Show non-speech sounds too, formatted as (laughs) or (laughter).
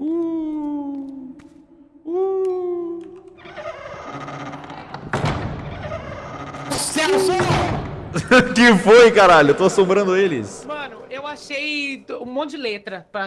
Uh, uh. Celso! (laughs) que foi, caralho? Eu tô assombrando eles. Mano, eu achei um monte de letra pra